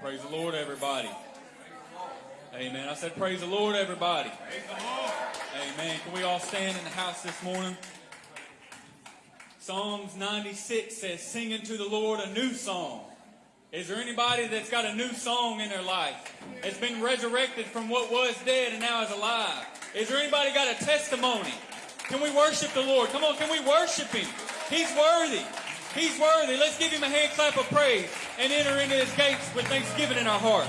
Praise the Lord, everybody. Amen. I said, Praise the Lord, everybody. Amen. Can we all stand in the house this morning? Psalms 96 says, Singing to the Lord a new song. Is there anybody that's got a new song in their life? It's been resurrected from what was dead and now is alive. Is there anybody got a testimony? Can we worship the Lord? Come on, can we worship Him? He's worthy. He's worthy. Let's give Him a hand clap of praise and enter into His gates with thanksgiving in our heart.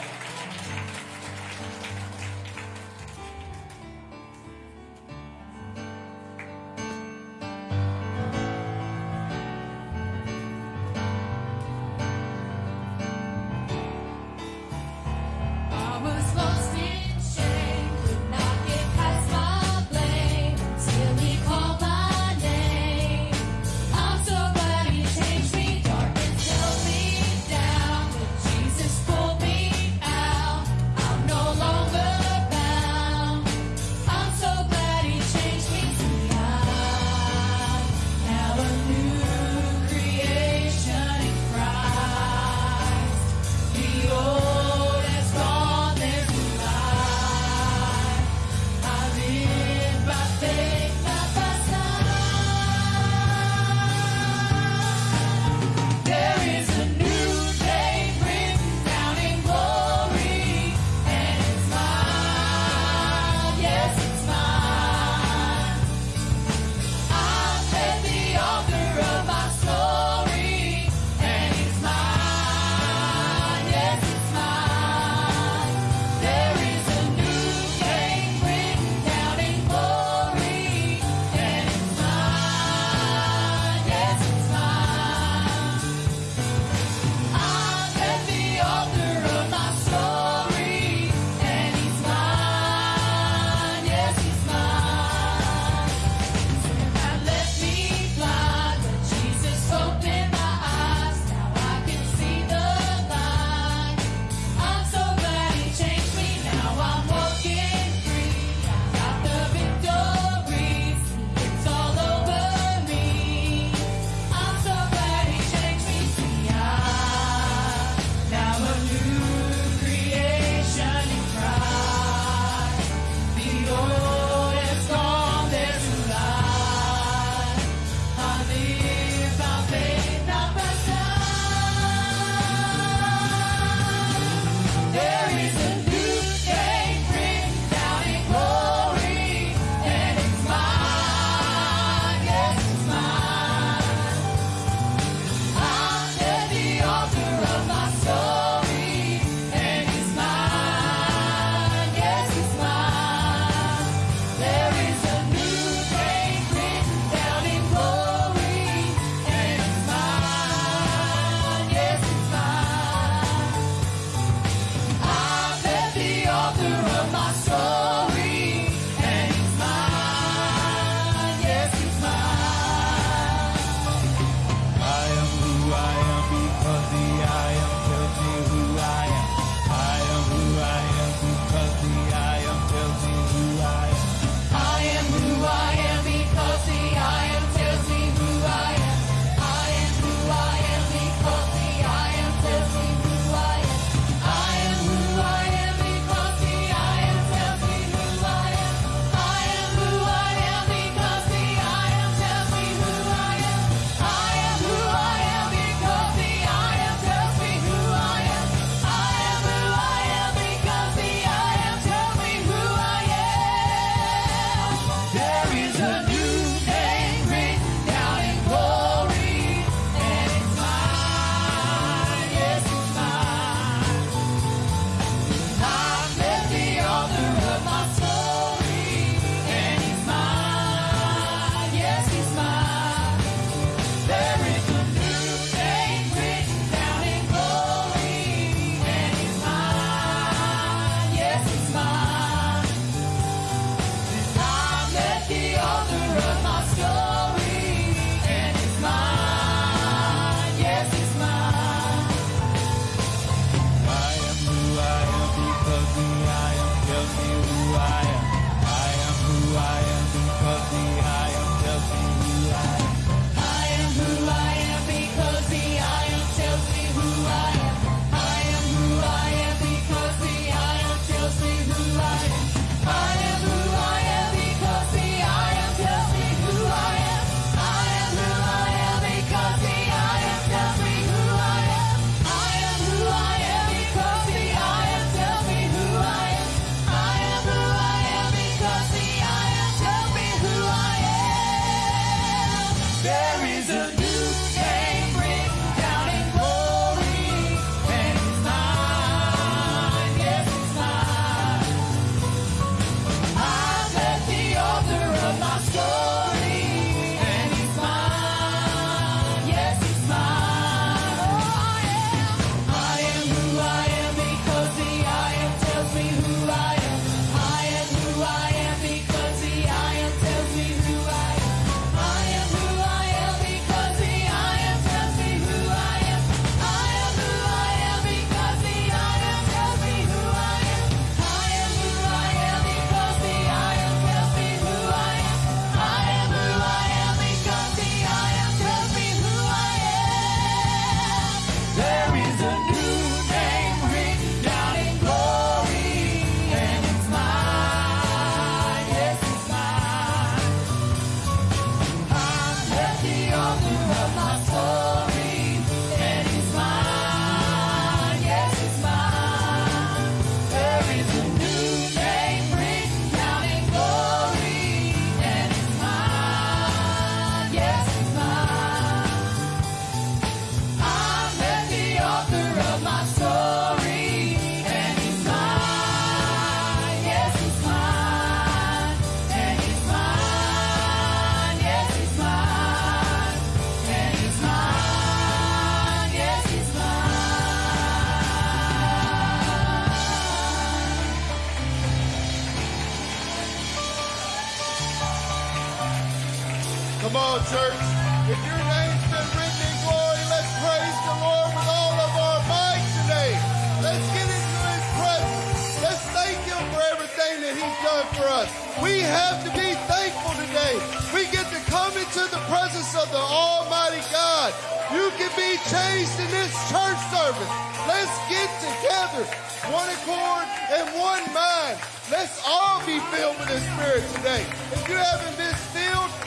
Come on, church. If your name's been written in glory, let's praise the Lord with all of our might today. Let's get into His presence. Let's thank Him for everything that He's done for us. We have to be thankful today. We get to come into the presence of the Almighty God. You can be changed in this church service. Let's get together, one accord and one mind. Let's all be filled with the Spirit today. If you haven't been filled,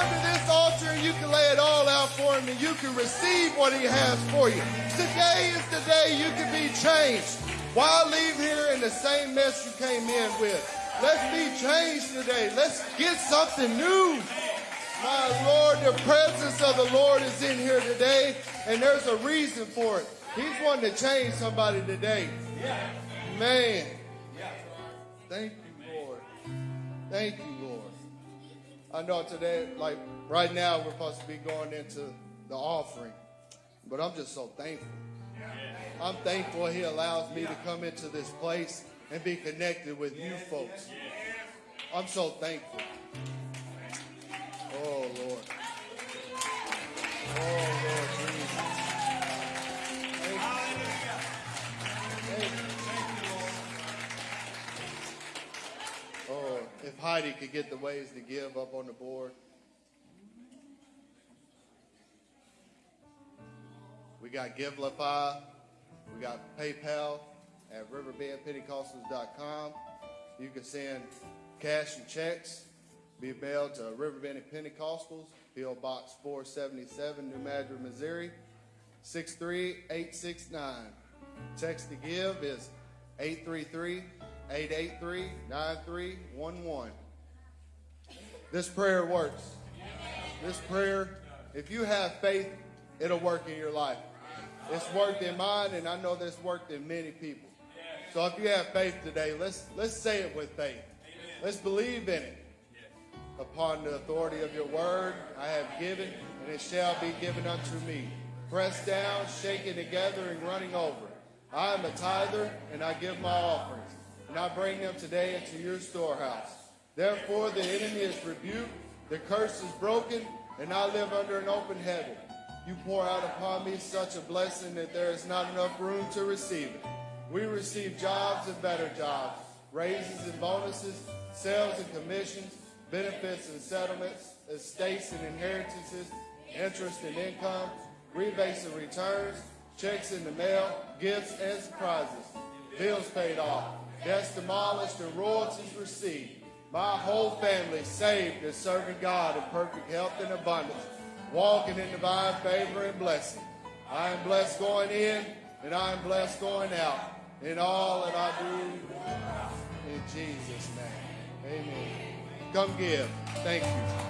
come to this altar and you can lay it all out for Him and you can receive what He has for you. Today is the day you can be changed. Why leave here in the same mess you came in with? Let's be changed today. Let's get something new. My Lord, the presence of the Lord is in here today, and there's a reason for it. He's wanting to change somebody today. Man. Thank you, Lord. Thank you. I know today, like right now, we're supposed to be going into the offering, but I'm just so thankful. I'm thankful He allows me to come into this place and be connected with you folks. I'm so thankful. Oh, Lord. Oh, Lord if Heidi could get the ways to give up on the board. We got Givelify. We got PayPal at riverbendpentecostals.com. You can send cash and checks. Be mailed to Riverbend Pentecostals, P.O. Box 477, New Madrid, Missouri, 63869. Text to give is 833-883-9311. This prayer works. This prayer, if you have faith, it'll work in your life. It's worked in mine, and I know this worked in many people. So if you have faith today, let's let's say it with faith. Let's believe in it. Upon the authority of your word, I have given, and it shall be given unto me. Pressed down, shaken together, and running over. I am a tither, and I give my offerings, and I bring them today into your storehouse. Therefore, the enemy is rebuked, the curse is broken, and I live under an open heaven. You pour out upon me such a blessing that there is not enough room to receive it. We receive jobs and better jobs, raises and bonuses, sales and commissions, benefits and settlements, estates and inheritances, interest and income, rebates and returns, checks in the mail, gifts and surprises, bills paid off, debts demolished and royalties received. My whole family saved and serving God in perfect health and abundance, walking in divine favor and blessing. I am blessed going in and I am blessed going out in all that I do in Jesus' name. Amen. Come give. Thank you.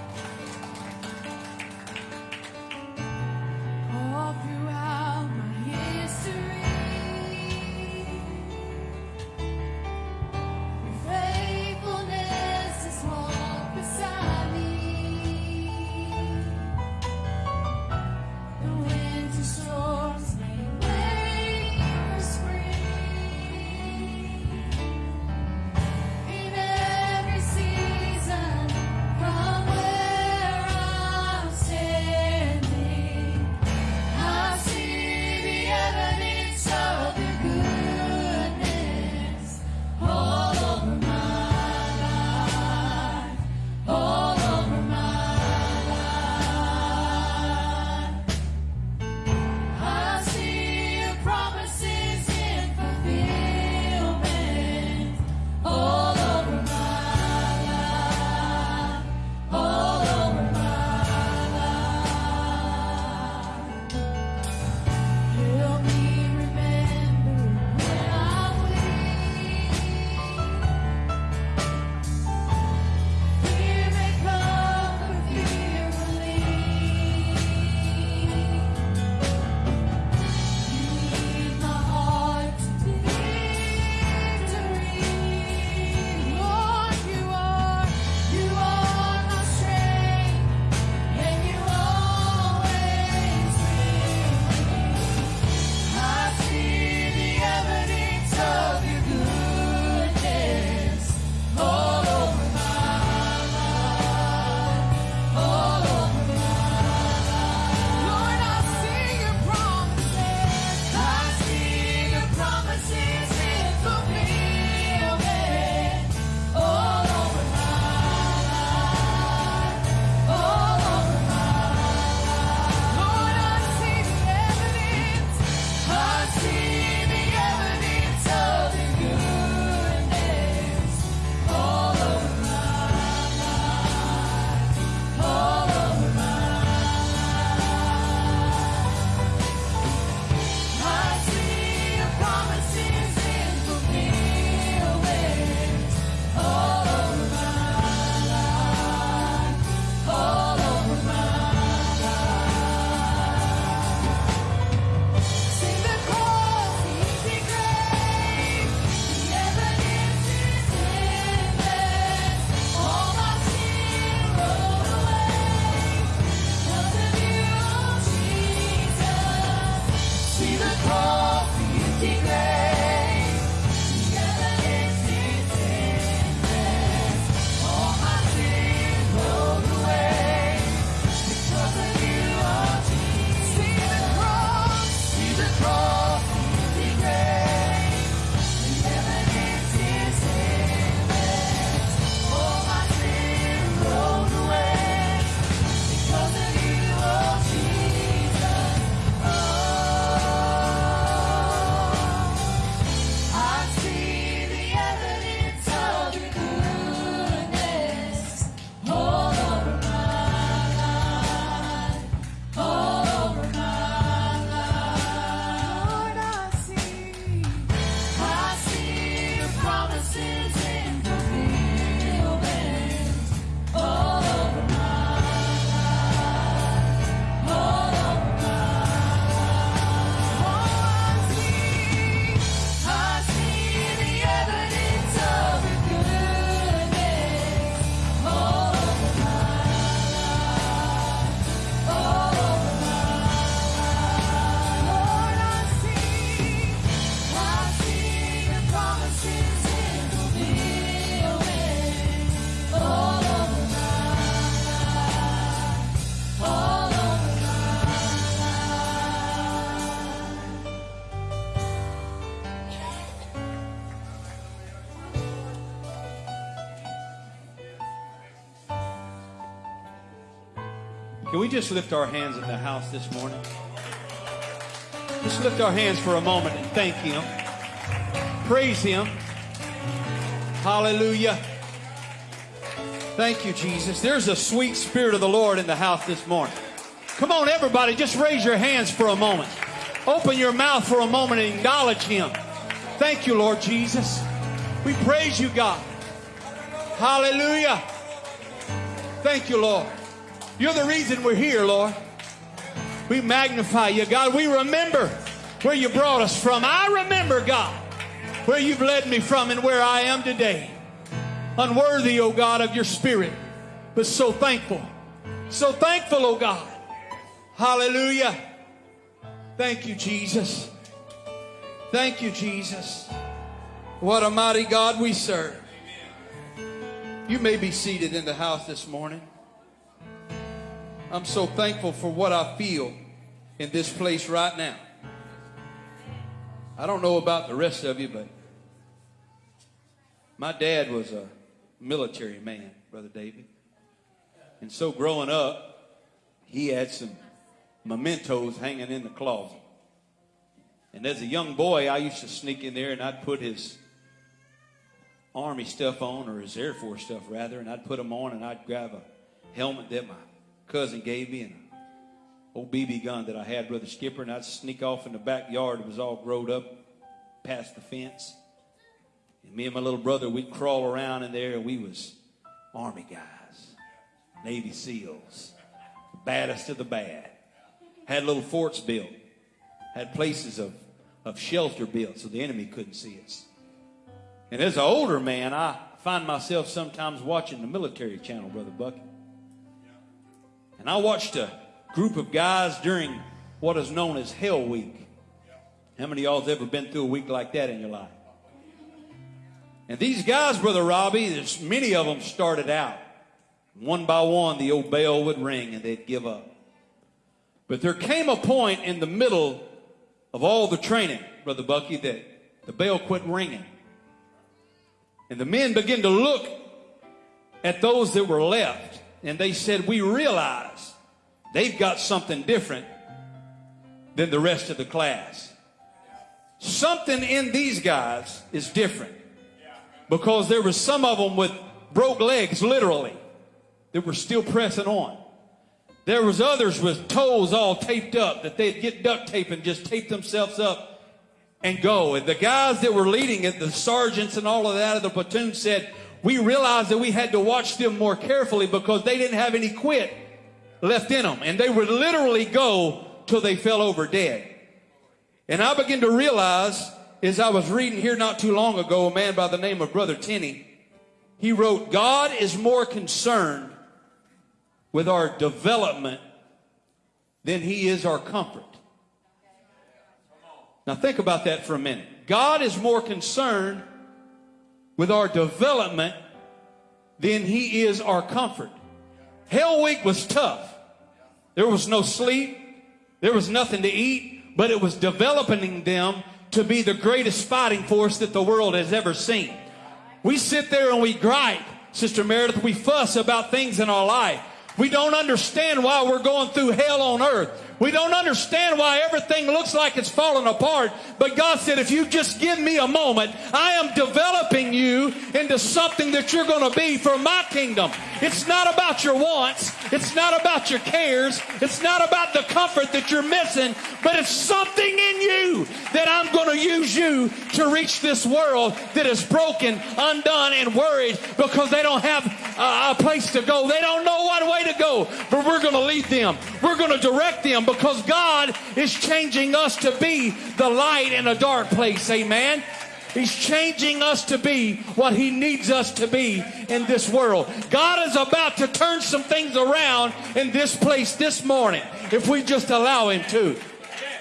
Just lift our hands in the house this morning? Just lift our hands for a moment and thank Him. Praise Him. Hallelujah. Thank you, Jesus. There's a sweet spirit of the Lord in the house this morning. Come on, everybody, just raise your hands for a moment. Open your mouth for a moment and acknowledge Him. Thank you, Lord Jesus. We praise you, God. Hallelujah. Thank you, Lord. You're the reason we're here, Lord. We magnify you, God. We remember where you brought us from. I remember, God, where you've led me from and where I am today. Unworthy, oh God, of your spirit, but so thankful. So thankful, oh God. Hallelujah. Thank you, Jesus. Thank you, Jesus. What a mighty God we serve. You may be seated in the house this morning. I'm so thankful for what I feel in this place right now. I don't know about the rest of you, but my dad was a military man, Brother David. And so growing up, he had some mementos hanging in the closet. And as a young boy, I used to sneak in there and I'd put his Army stuff on, or his Air Force stuff rather, and I'd put them on and I'd grab a helmet that my cousin gave me an old BB gun that I had, Brother Skipper, and I'd sneak off in the backyard. It was all growed up past the fence. And me and my little brother, we'd crawl around in there and we was Army guys, Navy SEALs, the baddest of the bad. Had little forts built, had places of, of shelter built so the enemy couldn't see us. And as an older man, I find myself sometimes watching the military channel, Brother Bucky. And I watched a group of guys during what is known as Hell Week. How many of y'all's ever been through a week like that in your life? And these guys, Brother Robbie, many of them started out. One by one, the old bell would ring and they'd give up. But there came a point in the middle of all the training, Brother Bucky, that the bell quit ringing. And the men began to look at those that were left, and they said, We realize they've got something different than the rest of the class. Something in these guys is different because there were some of them with broke legs, literally, that were still pressing on. There was others with toes all taped up that they'd get duct tape and just tape themselves up and go. And the guys that were leading it, the sergeants and all of that of the platoon said, we realized that we had to watch them more carefully because they didn't have any quit left in them. And they would literally go till they fell over dead. And I began to realize as I was reading here not too long ago, a man by the name of Brother Tenney, he wrote, God is more concerned with our development than he is our comfort. Now think about that for a minute. God is more concerned with our development than he is our comfort. Hell week was tough. There was no sleep. There was nothing to eat, but it was developing them to be the greatest fighting force that the world has ever seen. We sit there and we gripe, Sister Meredith. We fuss about things in our life. We don't understand why we're going through hell on earth. We don't understand why everything looks like it's falling apart. But God said, if you just give me a moment, I am developing you into something that you're going to be for my kingdom. It's not about your wants. It's not about your cares. It's not about the comfort that you're missing, but it's something in you that I'm going to use you to reach this world that is broken, undone, and worried because they don't have a place to go. They don't know what way to go, but we're going to lead them. We're going to direct them because God is changing us to be the light in a dark place. Amen. He's changing us to be what He needs us to be in this world. God is about to turn some things around in this place this morning if we just allow Him to.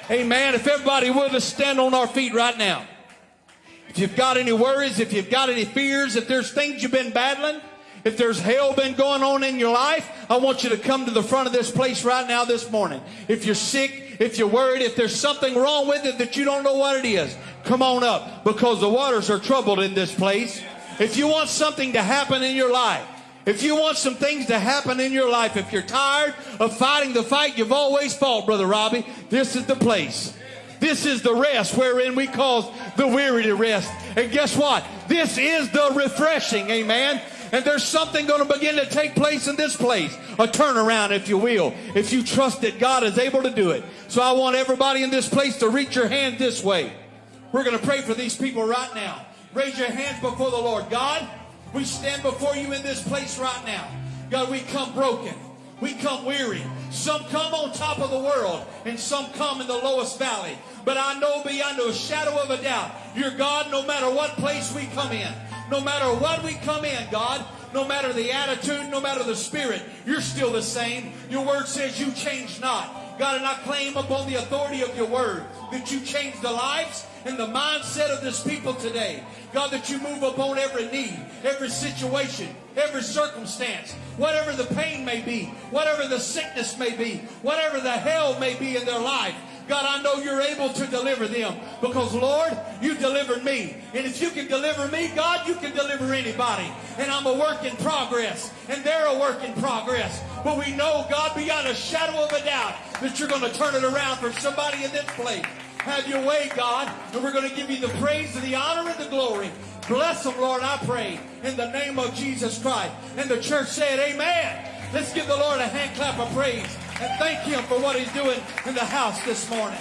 Amen. If everybody would us stand on our feet right now. If you've got any worries, if you've got any fears, if there's things you've been battling, if there's hell been going on in your life, I want you to come to the front of this place right now this morning. If you're sick, if you're worried, if there's something wrong with it that you don't know what it is, come on up because the waters are troubled in this place. If you want something to happen in your life, if you want some things to happen in your life, if you're tired of fighting the fight you've always fought, Brother Robbie, this is the place. This is the rest wherein we cause the weary to rest. And guess what? This is the refreshing. Amen. And there's something going to begin to take place in this place. A turnaround, if you will, if you trust that God is able to do it. So I want everybody in this place to reach your hand this way. We're going to pray for these people right now. Raise your hands before the Lord. God, we stand before you in this place right now. God, we come broken. We come weary. Some come on top of the world, and some come in the lowest valley. But I know beyond a shadow of a doubt, you're God no matter what place we come in. No matter what we come in, God, no matter the attitude, no matter the spirit, you're still the same. Your word says you change not. God, and I claim upon the authority of your word that you change the lives and the mindset of this people today. God, that you move upon every need, every situation, every circumstance, whatever the pain may be, whatever the sickness may be, whatever the hell may be in their life. God, I know you're able to deliver them because, Lord, you delivered me. And if you can deliver me, God, you can deliver anybody. And I'm a work in progress, and they're a work in progress. But we know, God, beyond a shadow of a doubt, that you're going to turn it around for somebody in this place. Have your way, God, and we're going to give you the praise and the honor and the glory. Bless them, Lord, I pray, in the name of Jesus Christ. And the church said, Amen. Let's give the Lord a hand clap of praise and thank Him for what He's doing in the house this morning.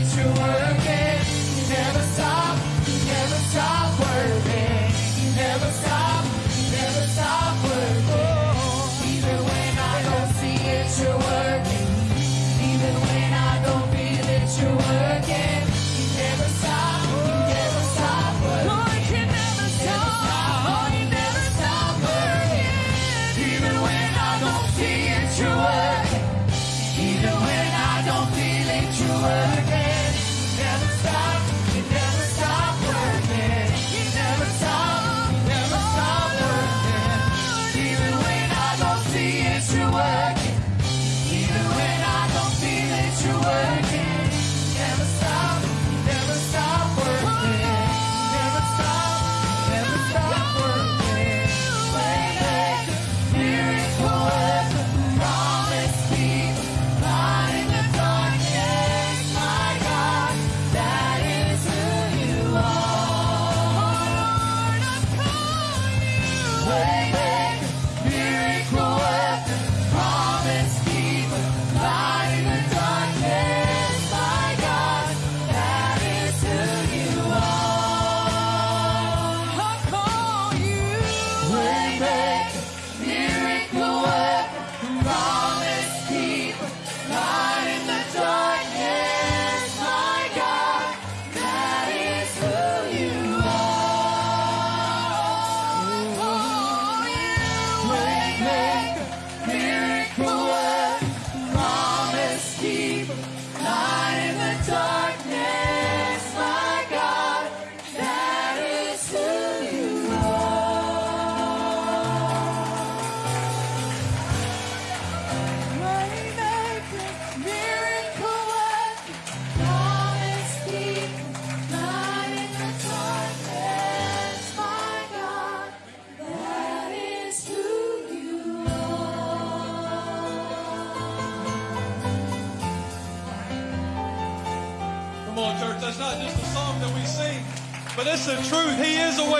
It's your world.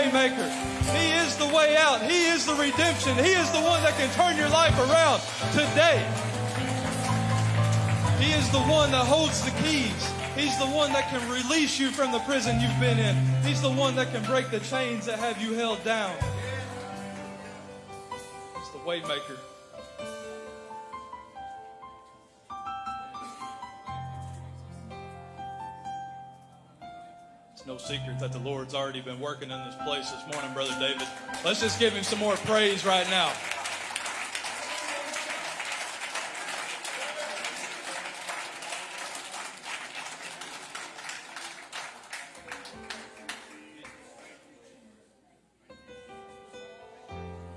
Waymaker. He is the way out. He is the redemption. He is the one that can turn your life around today. He is the one that holds the keys. He's the one that can release you from the prison you've been in. He's the one that can break the chains that have you held down. He's the waymaker. No secret that the Lord's already been working in this place this morning, Brother David. Let's just give him some more praise right now.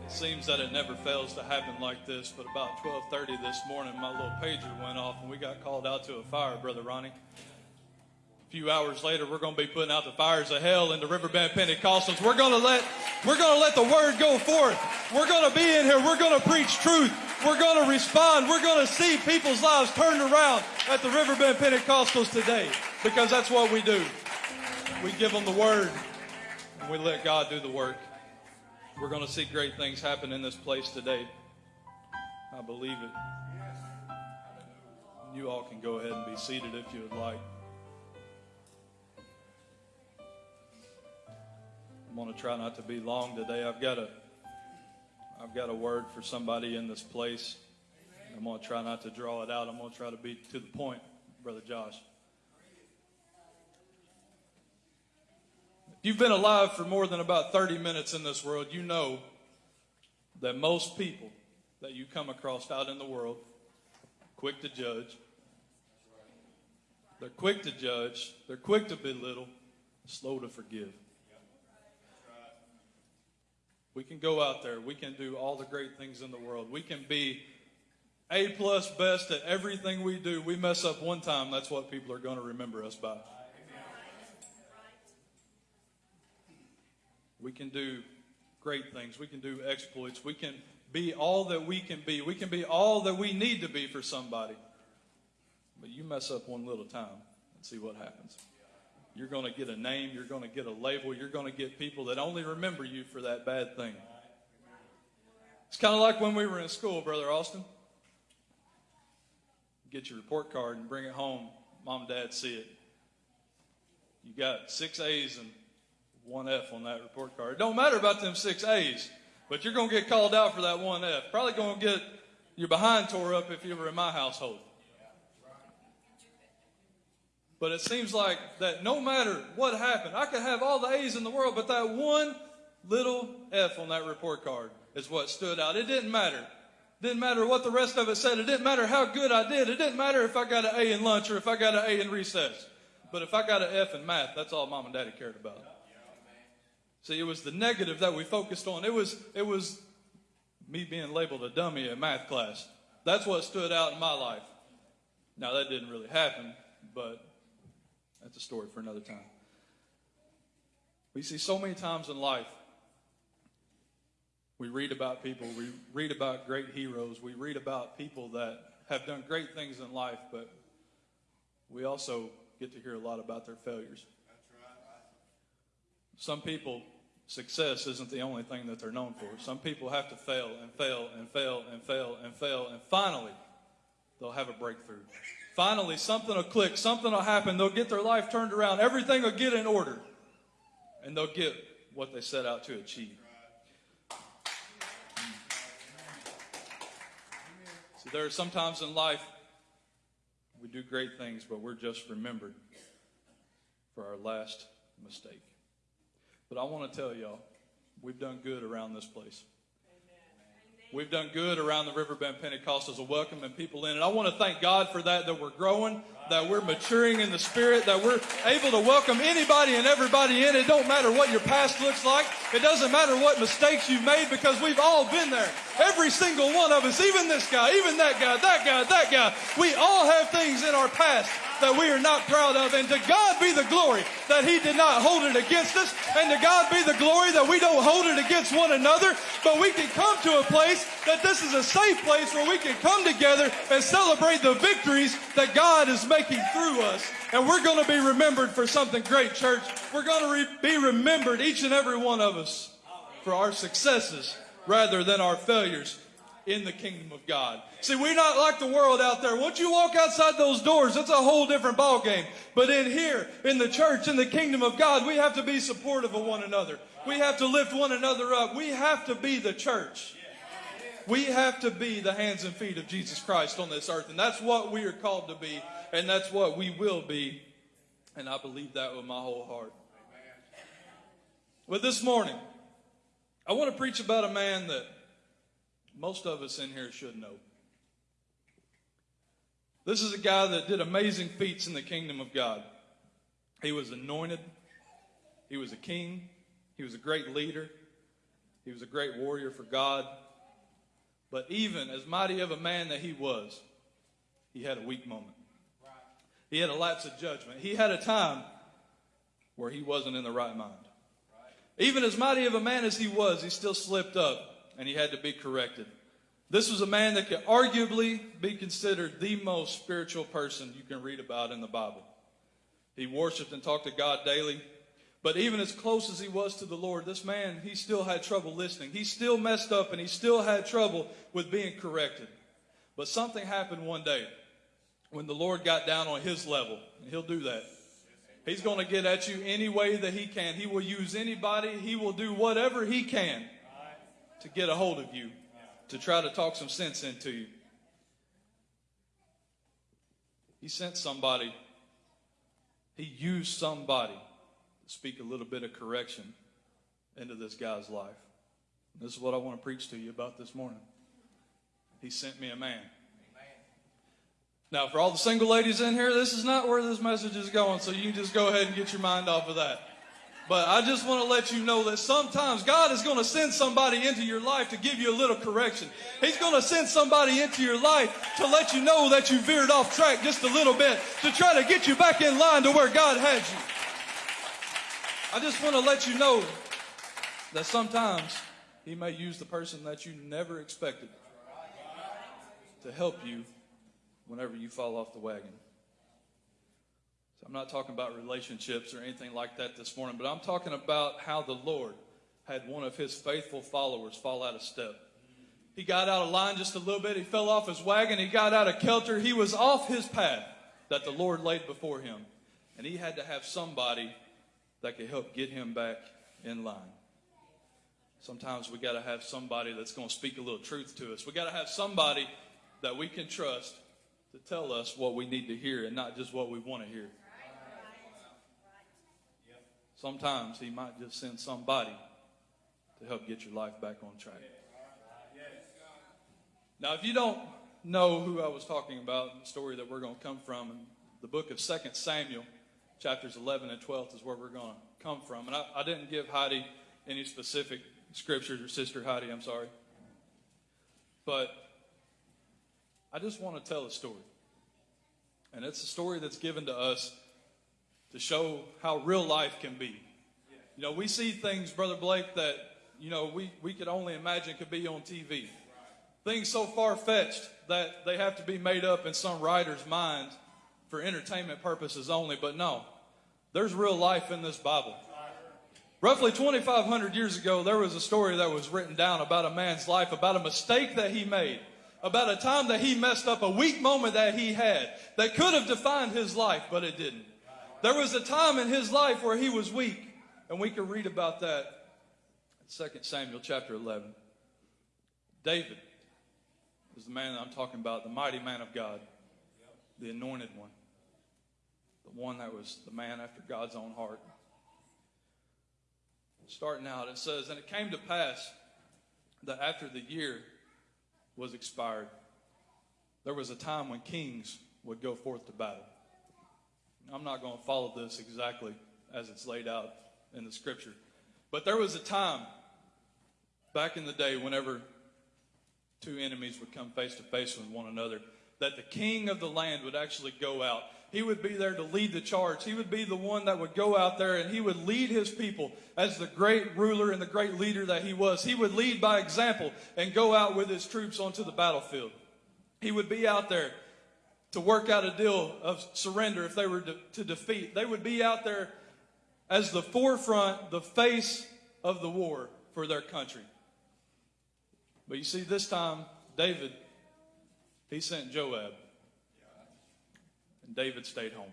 It seems that it never fails to happen like this, but about 12:30 this morning, my little pager went off, and we got called out to a fire, Brother Ronnie. Few hours later, we're going to be putting out the fires of hell in the Riverbend Pentecostals. We're going to let we're going to let the word go forth. We're going to be in here. We're going to preach truth. We're going to respond. We're going to see people's lives turned around at the Riverbend Pentecostals today, because that's what we do. We give them the word, and we let God do the work. We're going to see great things happen in this place today. I believe it. You all can go ahead and be seated if you would like. I'm going to try not to be long today. I've got a I've got a word for somebody in this place. I'm going to try not to draw it out. I'm going to try to be to the point, Brother Josh. If you've been alive for more than about 30 minutes in this world, you know that most people that you come across out in the world quick to judge. They're quick to judge, they're quick to belittle, slow to forgive. We can go out there, we can do all the great things in the world. We can be A plus best at everything we do. We mess up one time, that's what people are going to remember us by. We can do great things. We can do exploits. We can be all that we can be. We can be all that we need to be for somebody. But you mess up one little time and see what happens. You're going to get a name. You're going to get a label. You're going to get people that only remember you for that bad thing. It's kind of like when we were in school, Brother Austin. Get your report card and bring it home. Mom and dad see it. You got six A's and one F on that report card. It don't matter about them six A's, but you're going to get called out for that one F. Probably going to get your behind tore up if you were in my household. But it seems like that no matter what happened, I could have all the A's in the world, but that one little F on that report card is what stood out. It didn't matter. Didn't matter what the rest of it said. It didn't matter how good I did. It didn't matter if I got an A in lunch or if I got an A in recess. But if I got an F in math, that's all mom and daddy cared about. See, it was the negative that we focused on. It was, it was me being labeled a dummy in math class. That's what stood out in my life. Now, that didn't really happen, but that's a story for another time. We see so many times in life, we read about people, we read about great heroes, we read about people that have done great things in life, but we also get to hear a lot about their failures. Some people, success isn't the only thing that they're known for. Some people have to fail and fail and fail and fail and fail, and finally, they'll have a breakthrough. Finally, something will click, something will happen, they'll get their life turned around, everything will get in order, and they'll get what they set out to achieve. So there are sometimes in life we do great things, but we're just remembered for our last mistake. But I want to tell y'all, we've done good around this place. We've done good around the Riverbend Pentecostals of welcoming people in. And I want to thank God for that, that we're growing, that we're maturing in the Spirit, that we're able to welcome anybody and everybody in. It don't matter what your past looks like. It doesn't matter what mistakes you've made because we've all been there. Every single one of us, even this guy, even that guy, that guy, that guy. We all have things in our past that we are not proud of. And to God be the glory that He did not hold it against us. And to God be the glory that we don't hold it against one another. But we can come to a place that this is a safe place where we can come together and celebrate the victories that God is making through us, and we're going to be remembered for something great, church. We're going to re- be remembered, each and every one of us, for our successes rather than our failures in the kingdom of God. See, we're not like the world out there. Once you walk outside those doors, it's a whole different ballgame. But in here, in the church, in the kingdom of God, we have to be supportive of one another. We have to lift one another up. We have to be the church. We have to be the hands and feet of Jesus Christ on this earth. And that's what we are called to be. And that's what we will be. And I believe that with my whole heart. But this morning, I want to preach about a man that most of us in here should know. This is a guy that did amazing feats in the kingdom of God. He was anointed, he was a king, he was a great leader, he was a great warrior for God. But even as mighty of a man that he was, he had a weak moment. He had a lapse of judgment. He had a time where he wasn't in the right mind. Even as mighty of a man as he was, he still slipped up and he had to be corrected. This was a man that could arguably be considered the most spiritual person you can read about in the Bible. He worshiped and talked to God daily. But even as close as he was to the Lord, this man, he still had trouble listening. He still messed up and he still had trouble with being corrected. But something happened one day when the Lord got down on his level, and he'll do that. He's going to get at you any way that he can. He will use anybody, he will do whatever he can to get a hold of you, to try to talk some sense into you. He sent somebody, he used somebody to speak a little bit of correction into this guy's life. This is what I want to preach to you about this morning. He sent me a man. Now, for all the single ladies in here, this is not where this message is going, so you can just go ahead and get your mind off of that. But I just want to let you know that sometimes God is going to send somebody into your life to give you a little correction. He's going to send somebody into your life to let you know that you veered off track just a little bit, to try to get you back in line to where God had you. I just want to let you know that sometimes He may use the person that you never expected to help you whenever you fall off the wagon. I'm not talking about relationships or anything like that this morning, but I'm talking about how the Lord had one of his faithful followers fall out of step. He got out of line just a little bit. He fell off his wagon. He got out of kilter. He was off his path that the Lord laid before him. And he had to have somebody that could help get him back in line. Sometimes we got to have somebody that's going to speak a little truth to us. We got to have somebody that we can trust to tell us what we need to hear and not just what we want to hear. Sometimes he might just send somebody to help get your life back on track. Now, if you don't know who I was talking about, the story that we're going to come from, the book of 2 Samuel, chapters 11 and 12 is where we're going to come from. And I, I didn't give Heidi any specific scriptures, or Sister Heidi, I'm sorry. But I just want to tell a story. And it's a story that's given to us to show how real life can be. You know, we see things, Brother Blake, that, you know, we, we could only imagine could be on TV. Things so far fetched that they have to be made up in some writer's mind for entertainment purposes only. But no, there's real life in this Bible. Roughly 2,500 years ago, there was a story that was written down about a man's life, about a mistake that he made, about a time that he messed up, a weak moment that he had that could have defined his life, but it didn't. There was a time in his life where he was weak, and we can read about that in 2 Samuel chapter 11. David is the man that I'm talking about, the mighty man of God, the anointed one, the one that was the man after God's own heart. Starting out, it says, And it came to pass that after the year was expired, there was a time when kings would go forth to battle. I'm not going to follow this exactly as it's laid out in the scripture. But there was a time back in the day whenever two enemies would come face to face with one another that the king of the land would actually go out. He would be there to lead the charge. He would be the one that would go out there and he would lead his people as the great ruler and the great leader that he was. He would lead by example and go out with his troops onto the battlefield. He would be out there to work out a deal of surrender if they were to, to defeat. They would be out there as the forefront, the face of the war for their country. But you see, this time, David, he sent Joab. And David stayed home.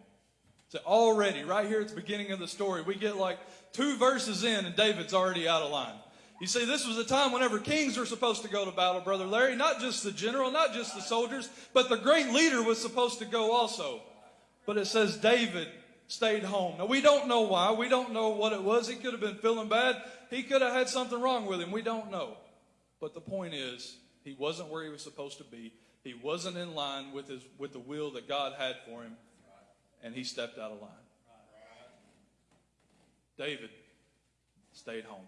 So already, right here at the beginning of the story, we get like two verses in, and David's already out of line. You see, this was a time whenever kings were supposed to go to battle, Brother Larry. Not just the general, not just the soldiers, but the great leader was supposed to go also. But it says David stayed home. Now, we don't know why. We don't know what it was. He could have been feeling bad. He could have had something wrong with him. We don't know. But the point is, he wasn't where he was supposed to be. He wasn't in line with, his, with the will that God had for him, and he stepped out of line. David stayed home.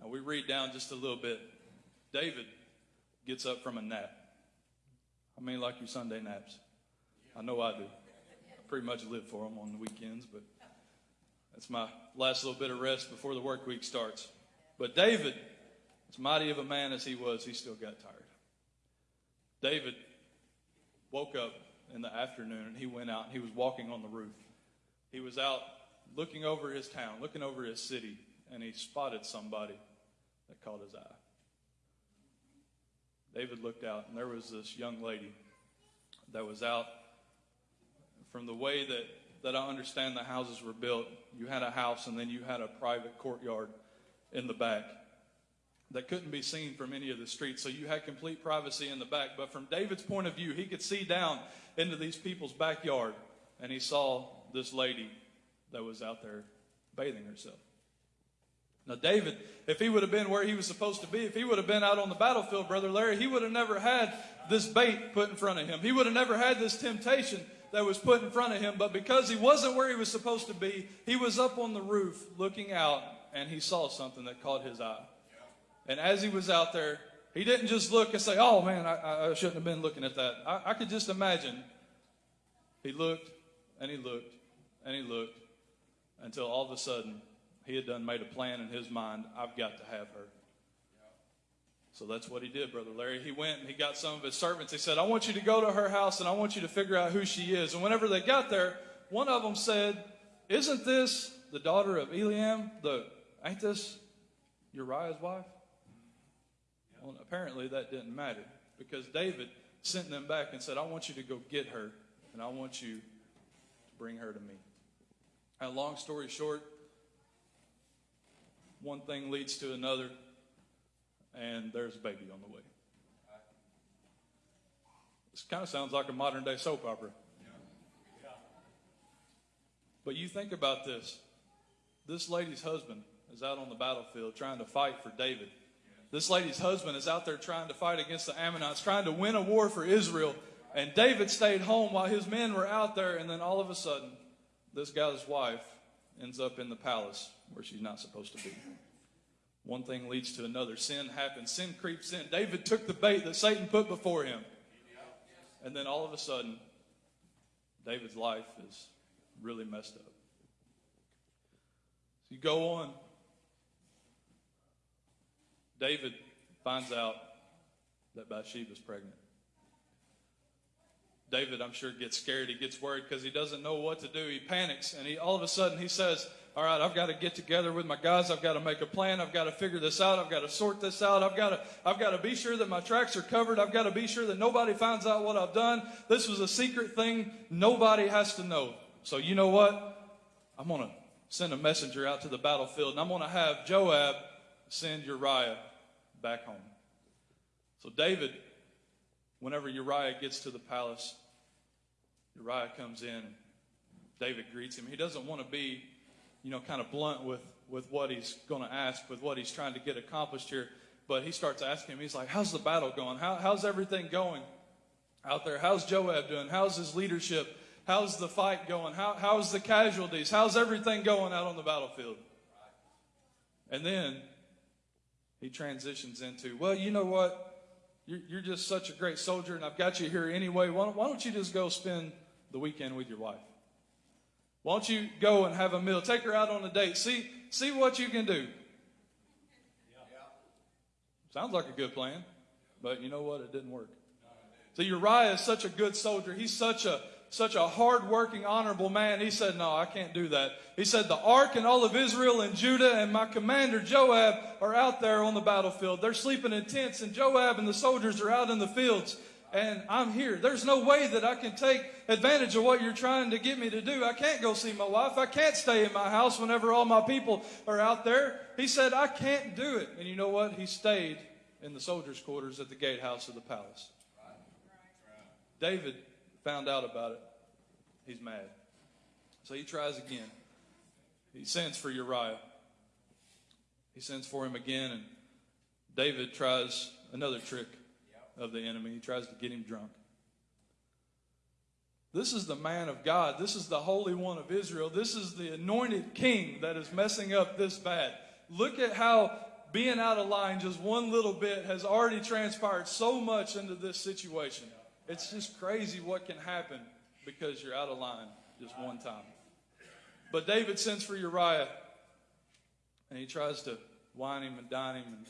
Now we read down just a little bit. David gets up from a nap. I mean, like your Sunday naps. I know I do. I pretty much live for them on the weekends, but that's my last little bit of rest before the work week starts. But David, as mighty of a man as he was, he still got tired. David woke up in the afternoon and he went out and he was walking on the roof. He was out looking over his town, looking over his city, and he spotted somebody that caught his eye. David looked out, and there was this young lady that was out. From the way that, that I understand the houses were built, you had a house and then you had a private courtyard in the back that couldn't be seen from any of the streets. So you had complete privacy in the back. But from David's point of view, he could see down into these people's backyard, and he saw this lady that was out there bathing herself. Now, David, if he would have been where he was supposed to be, if he would have been out on the battlefield, Brother Larry, he would have never had this bait put in front of him. He would have never had this temptation that was put in front of him. But because he wasn't where he was supposed to be, he was up on the roof looking out and he saw something that caught his eye. And as he was out there, he didn't just look and say, Oh man, I, I shouldn't have been looking at that. I, I could just imagine. He looked and he looked and he looked until all of a sudden he had done made a plan in his mind I've got to have her. So that's what he did, Brother Larry. He went and he got some of his servants. He said, I want you to go to her house and I want you to figure out who she is. And whenever they got there, one of them said, Isn't this the daughter of Eliam? The, ain't this Uriah's wife? Well, apparently that didn't matter because David sent them back and said, I want you to go get her and I want you to bring her to me. And long story short, one thing leads to another, and there's a baby on the way. This kind of sounds like a modern day soap opera. But you think about this. This lady's husband is out on the battlefield trying to fight for David. This lady's husband is out there trying to fight against the Ammonites, trying to win a war for Israel. And David stayed home while his men were out there, and then all of a sudden, this guy's wife ends up in the palace where she's not supposed to be. One thing leads to another. Sin happens. Sin creeps in. David took the bait that Satan put before him. And then all of a sudden, David's life is really messed up. So you go on. David finds out that Bathsheba's pregnant. David, I'm sure, gets scared. He gets worried because he doesn't know what to do. He panics, and he all of a sudden he says, "All right, I've got to get together with my guys. I've got to make a plan. I've got to figure this out. I've got to sort this out. I've got to, I've got to be sure that my tracks are covered. I've got to be sure that nobody finds out what I've done. This was a secret thing. Nobody has to know. So you know what? I'm gonna send a messenger out to the battlefield, and I'm gonna have Joab send Uriah back home." So David whenever Uriah gets to the palace, Uriah comes in. David greets him. He doesn't want to be, you know, kind of blunt with, with what he's going to ask, with what he's trying to get accomplished here. But he starts asking him, he's like, How's the battle going? How, how's everything going out there? How's Joab doing? How's his leadership? How's the fight going? How, how's the casualties? How's everything going out on the battlefield? And then he transitions into, Well, you know what? You're, you're just such a great soldier, and I've got you here anyway. Why why don't you just go spend the weekend with your wife? Why don't you go and have a meal? Take her out on a date. See, see what you can do. Sounds like a good plan, but you know what? It didn't work. So Uriah is such a good soldier. He's such a such a hard-working, honorable man. He said, "No, I can't do that." He said, "The ark and all of Israel and Judah and my commander Joab are out there on the battlefield. They're sleeping in tents, and Joab and the soldiers are out in the fields." And I'm here. There's no way that I can take advantage of what you're trying to get me to do. I can't go see my wife. I can't stay in my house whenever all my people are out there. He said, I can't do it. And you know what? He stayed in the soldiers' quarters at the gatehouse of the palace. David found out about it. He's mad. So he tries again. He sends for Uriah. He sends for him again, and David tries another trick of the enemy. He tries to get him drunk. This is the man of God. This is the Holy One of Israel. This is the anointed king that is messing up this bad. Look at how being out of line just one little bit has already transpired so much into this situation. It's just crazy what can happen because you're out of line just one time. But David sends for Uriah and he tries to wine him and dine him and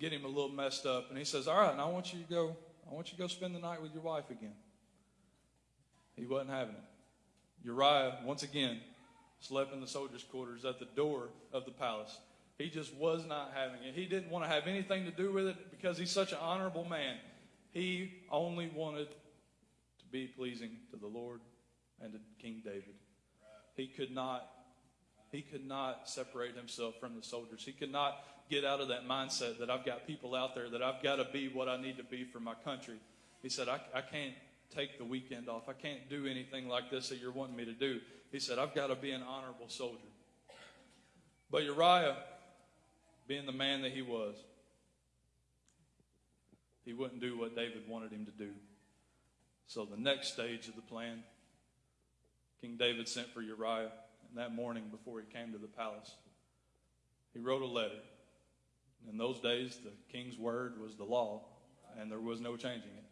get him a little messed up. And he says, All right, now I want you to go, I want you to go spend the night with your wife again. He wasn't having it. Uriah, once again, slept in the soldiers' quarters at the door of the palace. He just was not having it. He didn't want to have anything to do with it because he's such an honorable man. He only wanted to be pleasing to the Lord and to King David. He could not he could not separate himself from the soldiers. He could not get out of that mindset that I've got people out there that I've got to be what I need to be for my country. He said, I, I can't take the weekend off. I can't do anything like this that you're wanting me to do. He said, I've got to be an honorable soldier. But Uriah, being the man that he was, he wouldn't do what David wanted him to do. So the next stage of the plan, King David sent for Uriah, and that morning before he came to the palace, he wrote a letter. In those days, the king's word was the law, and there was no changing it.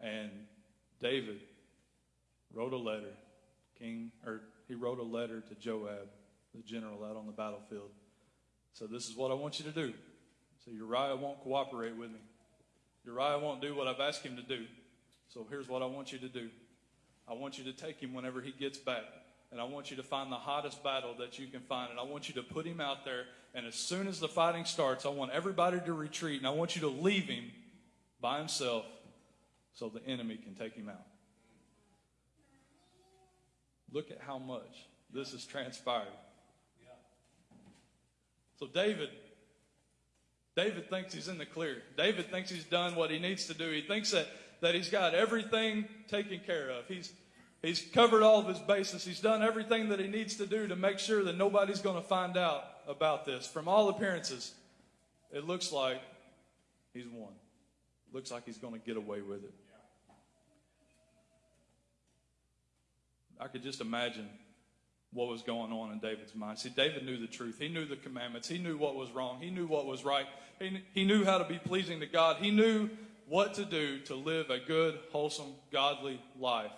And David wrote a letter, King, or he wrote a letter to Joab, the general out on the battlefield. So this is what I want you to do. So Uriah won't cooperate with me. Uriah won't do what I've asked him to do. So here's what I want you to do. I want you to take him whenever he gets back. And I want you to find the hottest battle that you can find. And I want you to put him out there. And as soon as the fighting starts, I want everybody to retreat. And I want you to leave him by himself so the enemy can take him out. Look at how much this has transpired. So David, David thinks he's in the clear. David thinks he's done what he needs to do. He thinks that, that he's got everything taken care of. He's, he's covered all of his bases. He's done everything that he needs to do to make sure that nobody's going to find out about this. From all appearances, it looks like he's won. Looks like he's going to get away with it. I could just imagine what was going on in David's mind. See, David knew the truth. He knew the commandments. He knew what was wrong. He knew what was right. He, he knew how to be pleasing to God. He knew what to do to live a good, wholesome, godly life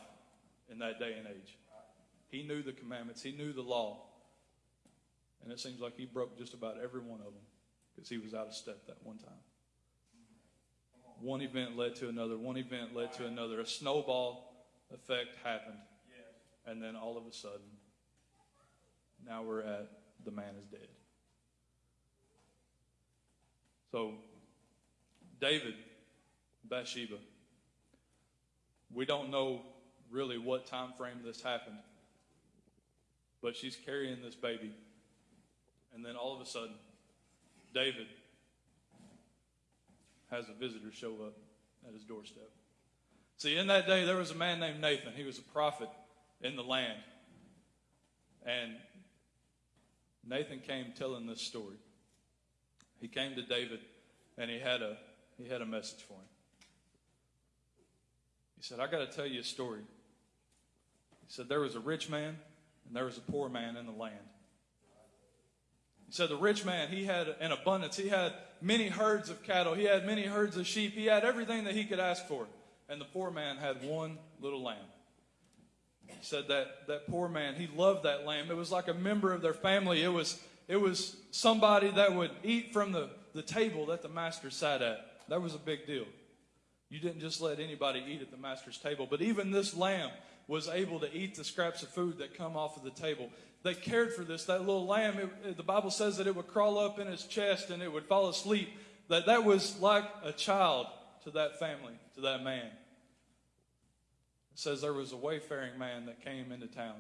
in that day and age. He knew the commandments. He knew the law. And it seems like he broke just about every one of them because he was out of step that one time. One event led to another. One event led to another. A snowball effect happened. And then all of a sudden, now we're at the man is dead. So, David, Bathsheba, we don't know really what time frame this happened, but she's carrying this baby. And then all of a sudden, David has a visitor show up at his doorstep. See, in that day, there was a man named Nathan. He was a prophet in the land. And Nathan came telling this story. He came to David and he had a he had a message for him. He said, I got to tell you a story. He said, There was a rich man and there was a poor man in the land. He said, The rich man, he had an abundance. He had many herds of cattle. He had many herds of sheep. He had everything that he could ask for. And the poor man had one little lamb. He said that that poor man, he loved that lamb. It was like a member of their family. It was it was somebody that would eat from the, the table that the master sat at. That was a big deal. You didn't just let anybody eat at the master's table, but even this lamb was able to eat the scraps of food that come off of the table. They cared for this. That little lamb, it, the Bible says that it would crawl up in his chest and it would fall asleep. That that was like a child to that family, to that man. It says there was a wayfaring man that came into town.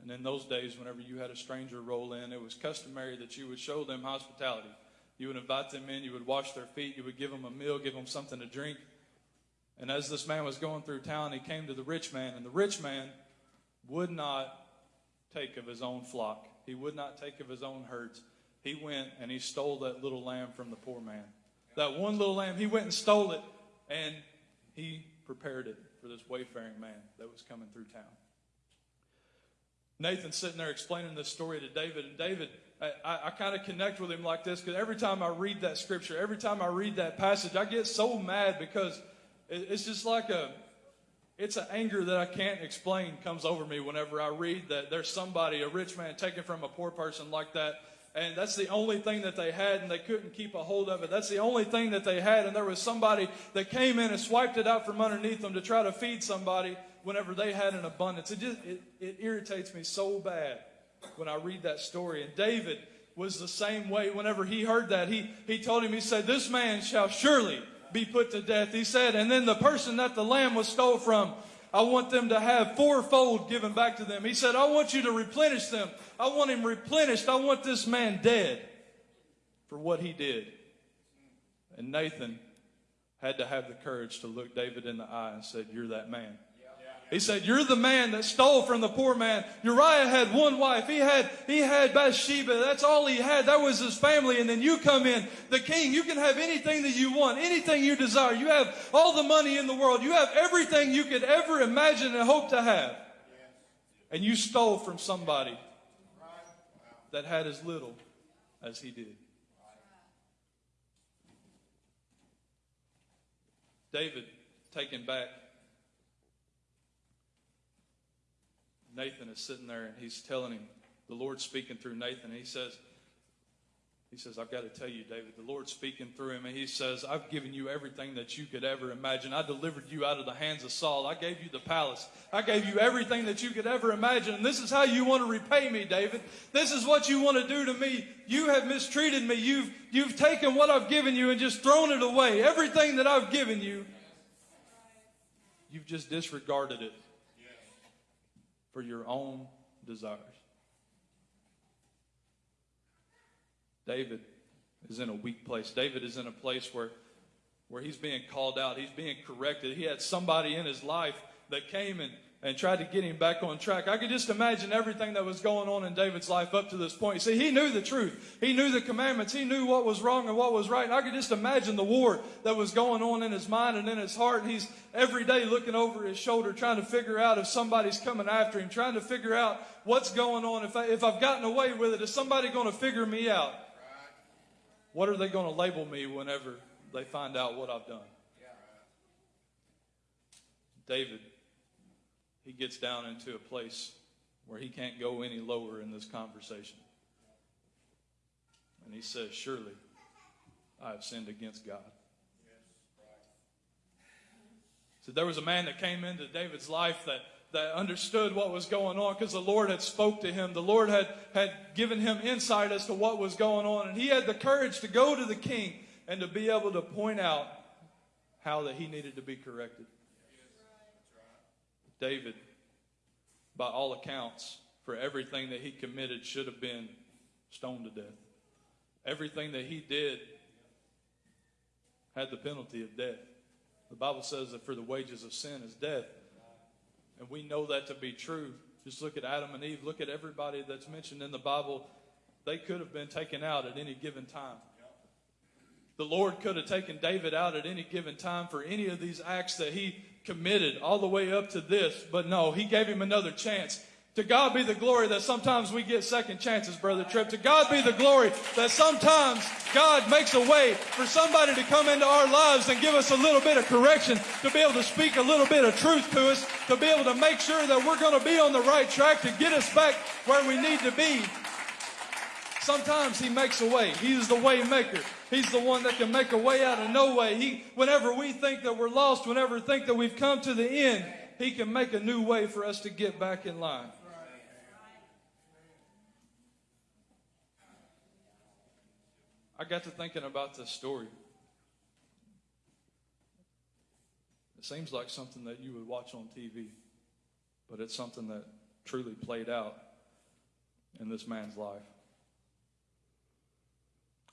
And in those days, whenever you had a stranger roll in, it was customary that you would show them hospitality. You would invite them in, you would wash their feet, you would give them a meal, give them something to drink. And as this man was going through town, he came to the rich man, and the rich man would not take of his own flock. He would not take of his own herds. He went and he stole that little lamb from the poor man. That one little lamb, he went and stole it, and he prepared it for this wayfaring man that was coming through town. Nathan's sitting there explaining this story to David, and David, I, I, I kind of connect with him like this because every time I read that scripture, every time I read that passage, I get so mad because it's just like a, it's an anger that I can't explain comes over me whenever I read that there's somebody, a rich man, taken from a poor person like that. And that's the only thing that they had, and they couldn't keep a hold of it. That's the only thing that they had, and there was somebody that came in and swiped it out from underneath them to try to feed somebody whenever they had an abundance. It just it, it irritates me so bad when I read that story. And David was the same way. Whenever he heard that, he he told him, he said, "This man shall surely be put to death." He said, and then the person that the lamb was stole from, I want them to have fourfold given back to them. He said, I want you to replenish them. I want him replenished. I want this man dead for what he did. And Nathan had to have the courage to look David in the eye and said, You're that man. He said, You're the man that stole from the poor man. Uriah had one wife. He had he had Bathsheba. That's all he had. That was his family. And then you come in, the king, you can have anything that you want, anything you desire. You have all the money in the world. You have everything you could ever imagine and hope to have. And you stole from somebody that had as little as he did. David, taken back, Nathan is sitting there and he's telling him, the Lord's speaking through Nathan. He says, he says, I've got to tell you, David, the Lord's speaking through him, and he says, I've given you everything that you could ever imagine. I delivered you out of the hands of Saul. I gave you the palace. I gave you everything that you could ever imagine. And this is how you want to repay me, David. This is what you want to do to me. You have mistreated me. You've, you've taken what I've given you and just thrown it away. Everything that I've given you, you've just disregarded it for your own desires. David is in a weak place. David is in a place where, where he's being called out, he's being corrected. He had somebody in his life that came and, and tried to get him back on track. I could just imagine everything that was going on in David's life up to this point. See, he knew the truth, he knew the commandments, he knew what was wrong and what was right. And I could just imagine the war that was going on in his mind and in his heart. And he's every day looking over his shoulder, trying to figure out if somebody's coming after him, trying to figure out what's going on. If, I, if I've gotten away with it, is somebody going to figure me out? What are they going to label me whenever they find out what I've done? David, he gets down into a place where he can't go any lower in this conversation. And he says, Surely I have sinned against God. So there was a man that came into David's life that, that understood what was going on because the Lord had spoke to him. The Lord had, had given him insight as to what was going on. And he had the courage to go to the king and to be able to point out how that he needed to be corrected. David, by all accounts, for everything that he committed, should have been stoned to death. Everything that he did had the penalty of death. The Bible says that for the wages of sin is death. And we know that to be true. Just look at Adam and Eve. Look at everybody that's mentioned in the Bible. They could have been taken out at any given time. The Lord could have taken David out at any given time for any of these acts that he committed, all the way up to this. But no, he gave him another chance. To God be the glory that sometimes we get second chances, Brother Tripp. To God be the glory that sometimes God makes a way for somebody to come into our lives and give us a little bit of correction, to be able to speak a little bit of truth to us, to be able to make sure that we're going to be on the right track to get us back where we need to be. Sometimes he makes a way. He's the way maker. He's the one that can make a way out of no way. He, whenever we think that we're lost, whenever we think that we've come to the end, he can make a new way for us to get back in line. I got to thinking about this story. It seems like something that you would watch on TV, but it's something that truly played out in this man's life.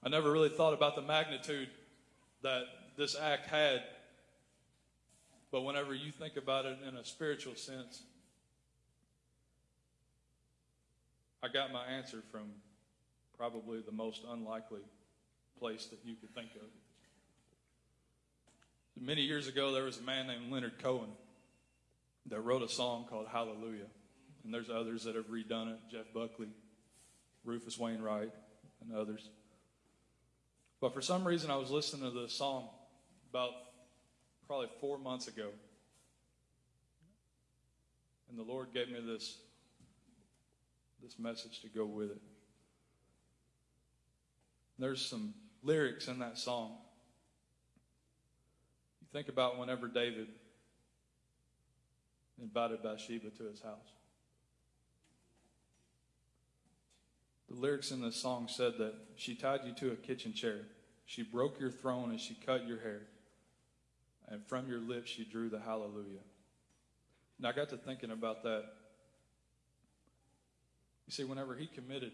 I never really thought about the magnitude that this act had, but whenever you think about it in a spiritual sense, I got my answer from probably the most unlikely place that you could think of. Many years ago, there was a man named Leonard Cohen that wrote a song called Hallelujah. And there's others that have redone it Jeff Buckley, Rufus Wainwright, and others. But for some reason, I was listening to the song about probably four months ago. And the Lord gave me this, this message to go with it. There's some lyrics in that song. You think about whenever David invited Bathsheba to his house. The lyrics in this song said that she tied you to a kitchen chair. She broke your throne and she cut your hair. And from your lips she drew the hallelujah. And I got to thinking about that. You see, whenever he committed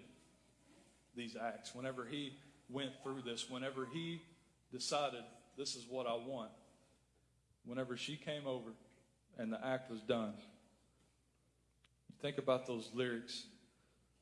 these acts, whenever he went through this, whenever he decided this is what I want, whenever she came over and the act was done, think about those lyrics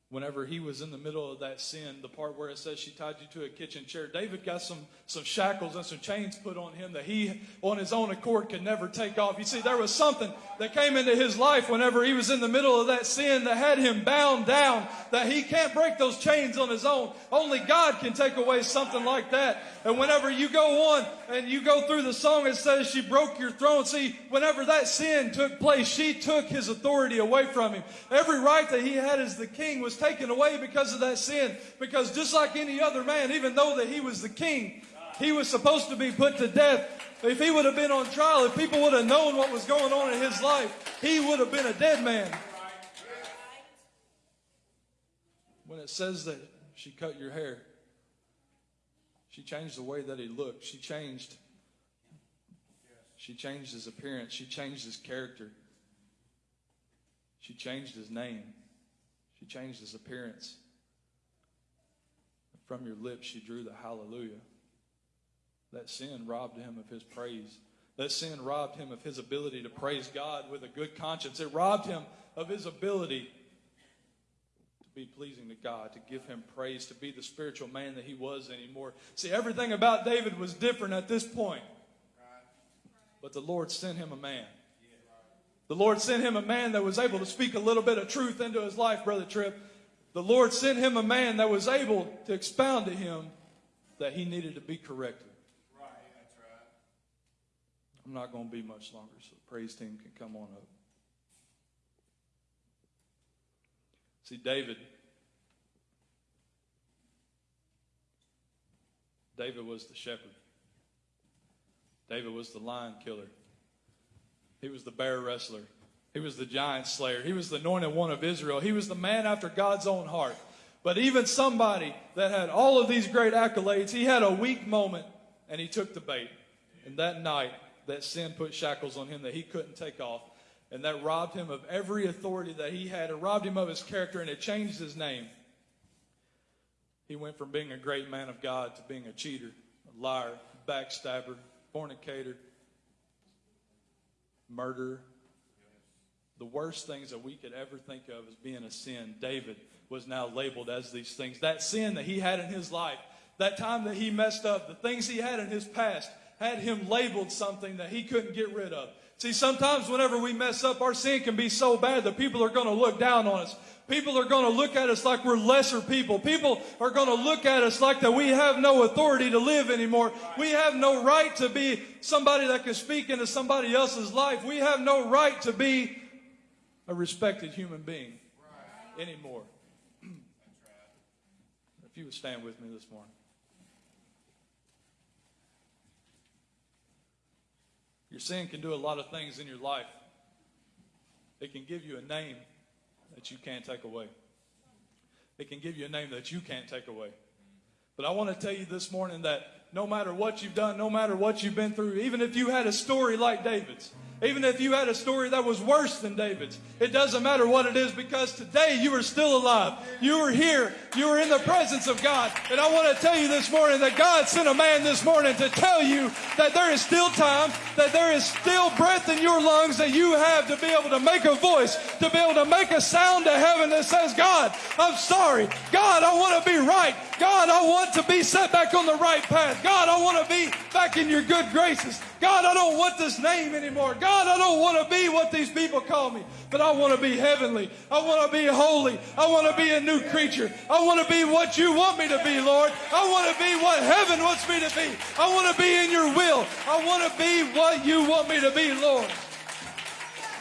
whenever he was in the middle of that sin, the part where it says she tied you to a kitchen chair, David got some, some shackles and some chains put on him that he, on his own accord, could never take off. You see, there was something that came into his life whenever he was in the middle of that sin that had him bound down, that he can't break those chains on his own. Only God can take away something like that. And whenever you go on and you go through the song, it says she broke your throne. See, whenever that sin took place, she took his authority away from him. Every right that he had as the king was taken away because of that sin. Because just like any other man, even though that he was the king, he was supposed to be put to death. If he would have been on trial, if people would have known what was going on in his life, he would have been a dead man. When it says that she cut your hair, she changed the way that he looked. She changed. She changed his appearance. She changed his character. She changed his name. Changed his appearance. From your lips, she drew the hallelujah. That sin robbed him of his praise. That sin robbed him of his ability to praise God with a good conscience. It robbed him of his ability to be pleasing to God, to give him praise, to be the spiritual man that he was anymore. See, everything about David was different at this point. But the Lord sent him a man. The Lord sent him a man that was able to speak a little bit of truth into his life, Brother Tripp. The Lord sent him a man that was able to expound to him that he needed to be corrected. Right, that's right. I'm not going to be much longer, so the praise team can come on up. See, David. David was the shepherd. David was the lion killer. He was the bear wrestler. He was the giant slayer. He was the anointed one of Israel. He was the man after God's own heart. But even somebody that had all of these great accolades, he had a weak moment and he took the bait. And that night, that sin put shackles on him that he couldn't take off. And that robbed him of every authority that he had. It robbed him of his character and it changed his name. He went from being a great man of God to being a cheater, a liar, backstabber, fornicator, murderer. The worst things that we could ever think of as being a sin, David was now labeled as these things. That sin that he had in his life, that time that he messed up, the things he had in his past, had him labeled something that he couldn't get rid of. See, sometimes whenever we mess up, our sin can be so bad that people are going to look down on us. People are going to look at us like we're lesser people. People are going to look at us like that we have no authority to live anymore. We have no right to be somebody that can speak into somebody else's life. We have no right to be a respected human being anymore. If you would stand with me this morning. Your sin can do a lot of things in your life. It can give you a name that you can't take away. It can give you a name that you can't take away. But I want to tell you this morning that no matter what you've done, no matter what you've been through, even if you had a story like David's, even if you had a story that was worse than David's, it doesn't matter what it is because today you are still alive. You are here. You are in the presence of God. And I want to tell you this morning that God sent a man this morning to tell you that there is still time, that there is still breath in your lungs that you have to be able to make a voice, to be able to make a sound to heaven that says, God, I'm sorry. God, I want to be right. God, I want to be set back on the right path. God, I want to be back in your good graces. God, I don't want this name anymore. God, I don't want to be what these people call me, but I want to be heavenly. I want to be holy. I want to be a new creature. I want to be what you want me to be, Lord. I want to be what heaven wants me to be. I want to be in your will. I want to be what you want me to be, Lord.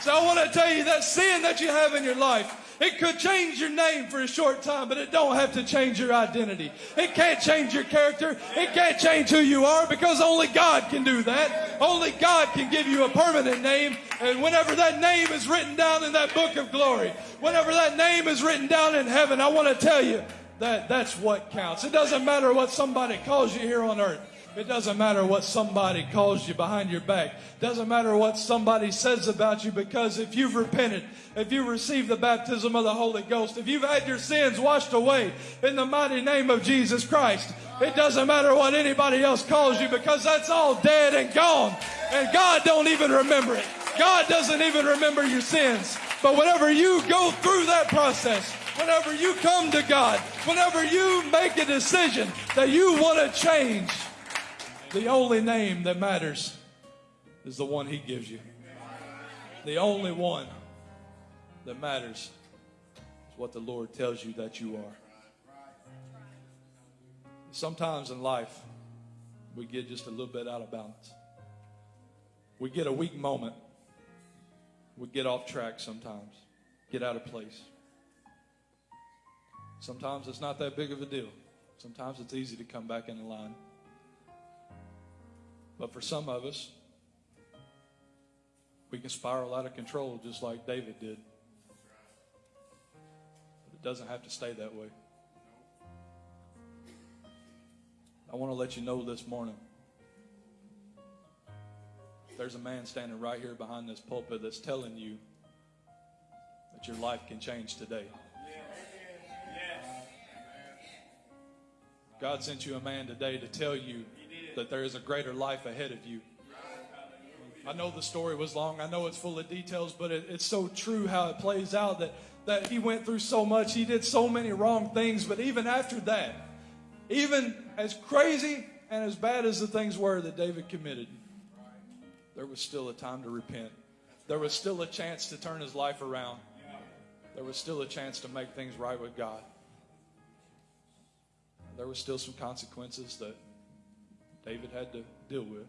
So I want to tell you that sin that you have in your life, it could change your name for a short time, but it don't have to change your identity. It can't change your character. It can't change who you are because only God can do that. Only God can give you a permanent name. And whenever that name is written down in that book of glory, whenever that name is written down in heaven, I want to tell you that that's what counts. It doesn't matter what somebody calls you here on earth. It doesn't matter what somebody calls you behind your back. Doesn't matter what somebody says about you because if you've repented, if you received the baptism of the Holy Ghost, if you've had your sins washed away in the mighty name of Jesus Christ, it doesn't matter what anybody else calls you because that's all dead and gone. And God don't even remember it. God doesn't even remember your sins. But whenever you go through that process, whenever you come to God, whenever you make a decision that you want to change, the only name that matters is the one He gives you. The only one that matters is what the Lord tells you that you are. Sometimes in life, we get just a little bit out of balance. We get a weak moment. We get off track sometimes, get out of place. Sometimes it's not that big of a deal. Sometimes it's easy to come back in the line. But for some of us, we can spiral out of control just like David did. But it doesn't have to stay that way. I want to let you know this morning there's a man standing right here behind this pulpit that's telling you that your life can change today. God sent you a man today to tell you that there is a greater life ahead of you. I know the story was long. I know it's full of details, but it, it's so true how it plays out that, that he went through so much. He did so many wrong things, but even after that, even as crazy and as bad as the things were that David committed, there was still a time to repent. There was still a chance to turn his life around. There was still a chance to make things right with God. There was still some consequences that David had to deal with.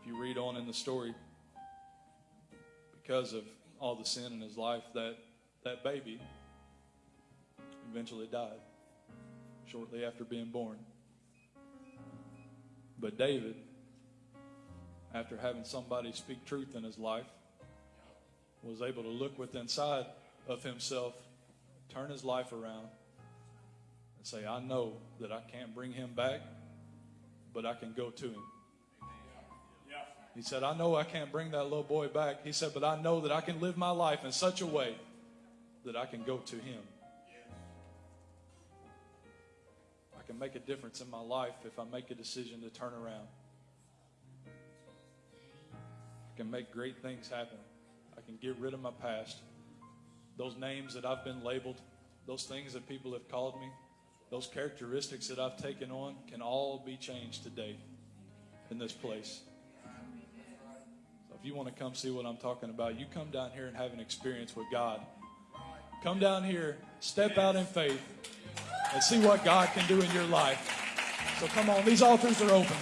If you read on in the story, because of all the sin in his life, that, that baby eventually died shortly after being born. But David, after having somebody speak truth in his life, was able to look within inside of himself, turn his life around, and say, I know that I can't bring him back, but I can go to him. He said, I know I can't bring that little boy back. He said, but I know that I can live my life in such a way that I can go to him. I can make a difference in my life if I make a decision to turn around. I can make great things happen. I can get rid of my past. Those names that I've been labeled, those things that people have called me, those characteristics that I've taken on can all be changed today in this place. So if you want to come see what I'm talking about, you come down here and have an experience with God. Come down here, step out in faith, and see what God can do in your life. So come on, these altars are open.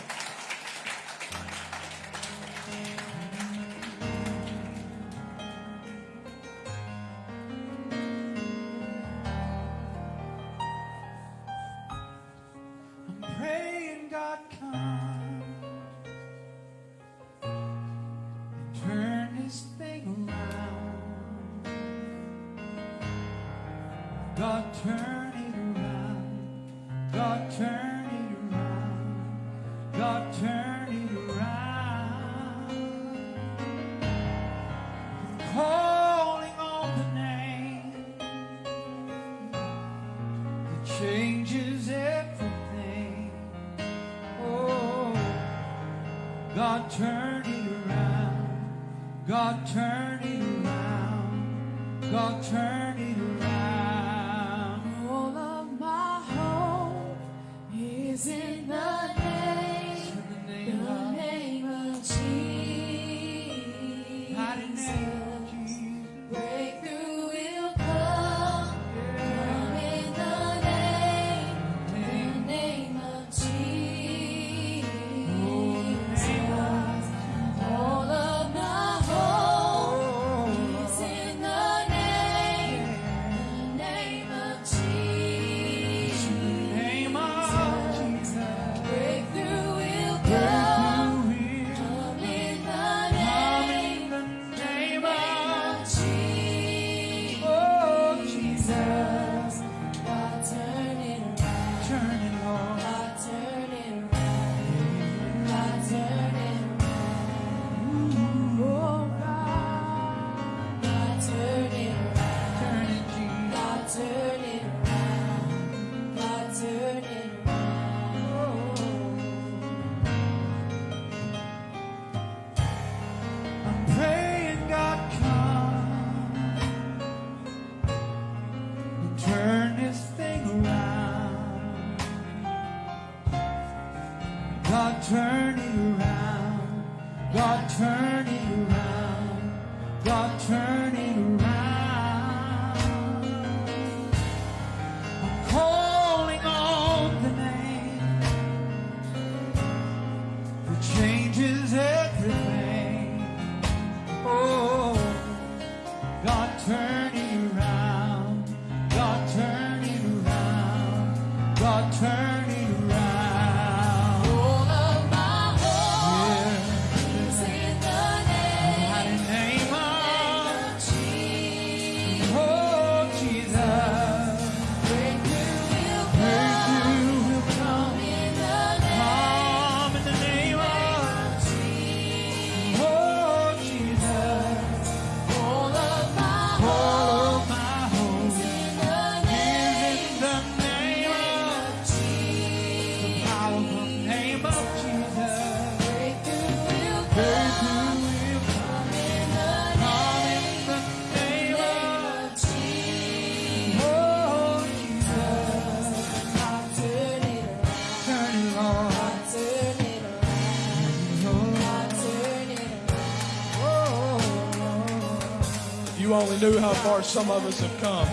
knew how far some of us have come,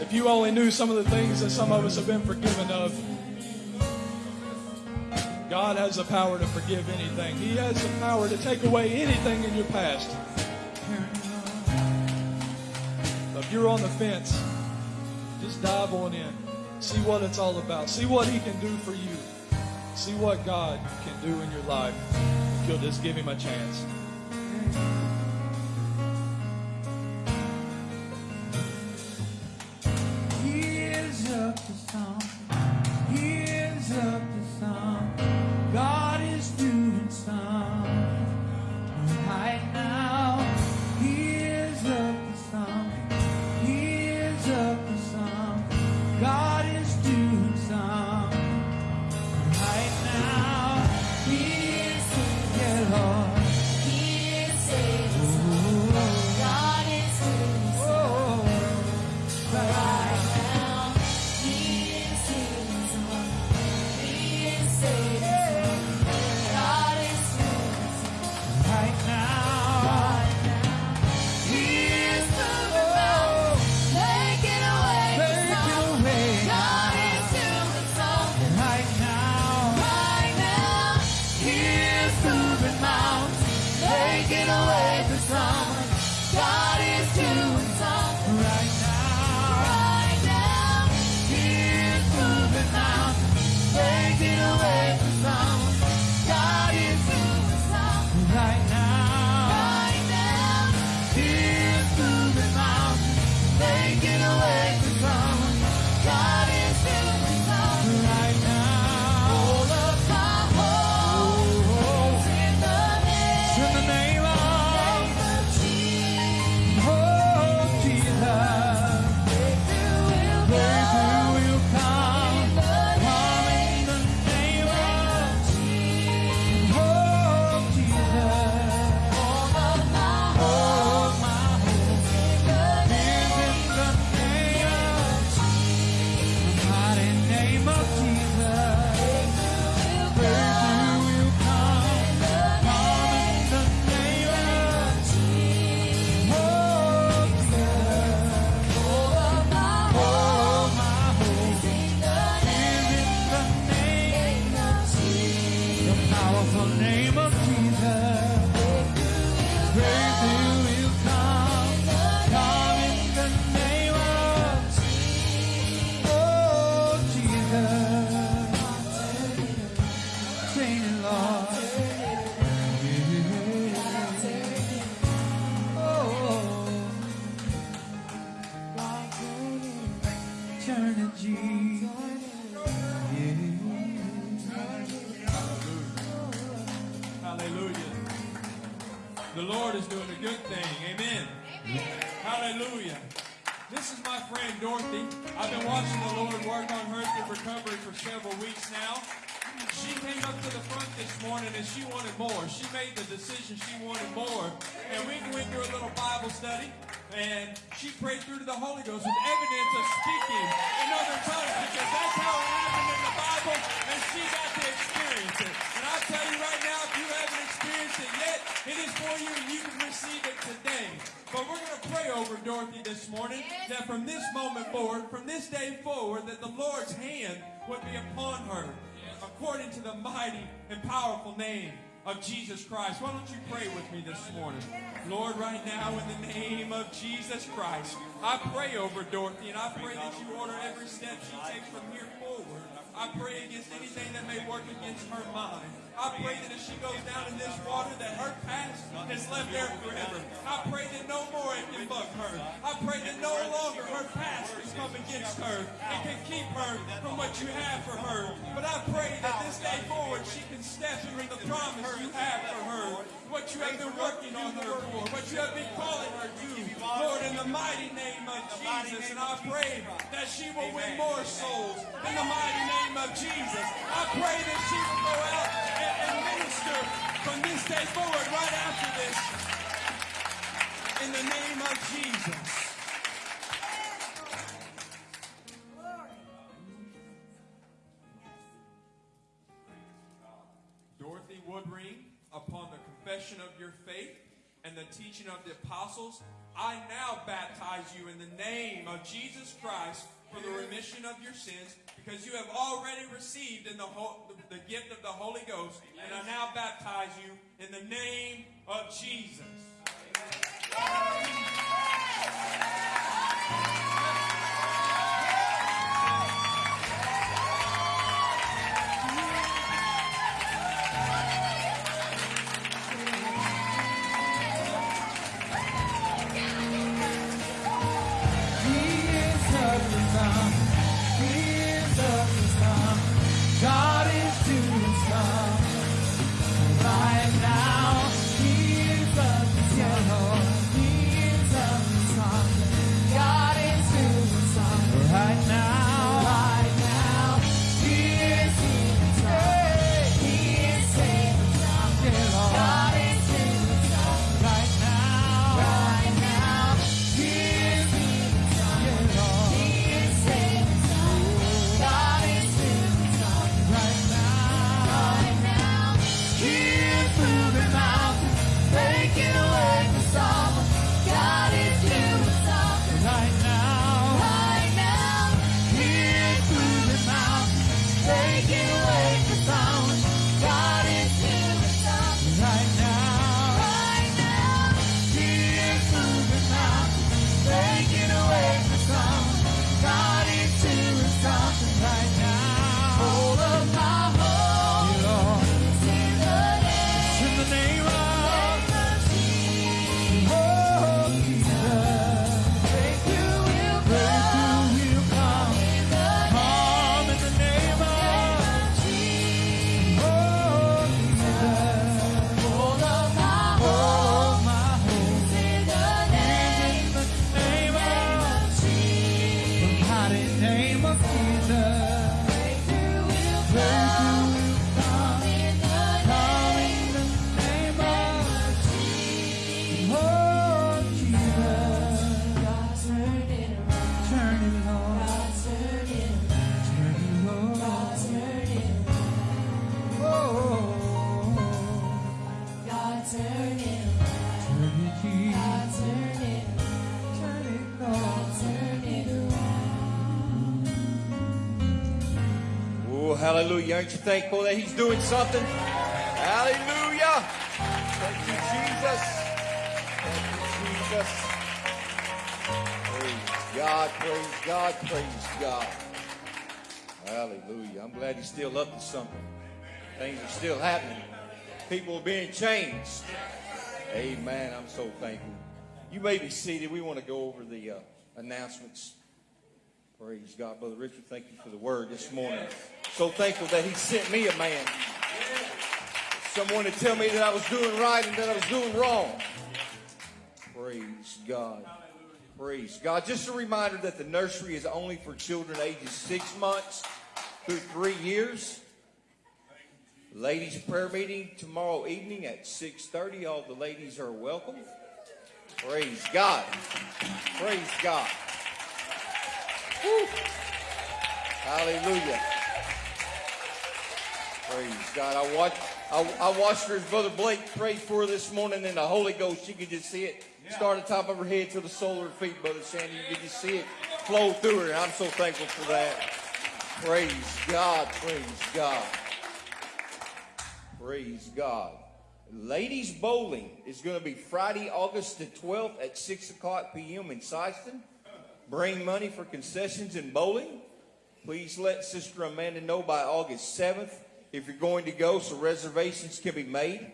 if you only knew some of the things that some of us have been forgiven of, God has the power to forgive anything. He has the power to take away anything in your past. If you're on the fence, just dive on in. See what it's all about. See what He can do for you. See what God can do in your life if you'll just give Him a chance. She prayed through to the Holy Ghost with evidence of speaking in other tongues because that's how it happened in the Bible and she got to experience it. And I'll tell you right now, if you haven't experienced it yet, it is for you and you can receive it today. But we're going to pray over Dorothy this morning that from this moment forward, from this day forward, that the Lord's hand would be upon her according to the mighty and powerful name of Jesus Christ. Why don't you pray with me this morning? Lord, right now, in the name of Jesus Christ, I pray over Dorothy and I pray that you order every step she takes from here. I pray against anything that may work against her mind. I pray that as she goes down in this water, that her past is left there forever. I pray that no more it can bug her. I pray that no longer her past can come against her and can keep her from what you have for her. But I pray that this day forward she can step into the promise you have. What you have been working on her for, what you have been calling her to. Lord, in the mighty name of Jesus, and I pray that she will win more souls in the mighty name of Jesus. I pray that she will go out and, and minister from this day forward, right after this, in the name of Jesus. Of your faith and the teaching of the apostles, I now baptize you in the name of Jesus Christ for the remission of your sins, because you have already received in the, ho- the gift of the Holy Ghost, and I now baptize you in the name of Jesus. He Aren't you thankful that He's doing something? Hallelujah. Thank you, Jesus. Thank you, Jesus. Praise God, praise God, praise God. Hallelujah. I'm glad He's still up to something. Things are still happening. People are being changed. Amen. I'm so thankful. You may be seated. We want to go over the uh, announcements Praise God, Brother Richard. Thank you for the word this morning. So thankful that He sent me a man. Someone to tell me that I was doing right and that I was doing wrong. Praise God. Praise God. Just a reminder that the nursery is only for children ages six months through three years. Ladies prayer meeting tomorrow evening at 6:30. All the ladies are welcome. Praise God. Praise God. Woo. Hallelujah. Praise God. I watched I, I watched her as Brother Blake prayed for her this morning in the Holy Ghost. You could just see it start at the top of her head to the sole of her feet, Brother Sandy. You could just see it flow through her. I'm so thankful for that. Praise God. Praise God. Praise God. Ladies Bowling is going to be Friday, August the 12th at 6 o'clock p.m. in Sikeston. Bring money for concessions and bowling. Please let Sister Amanda know by August 7th if you're going to go so reservations can be made.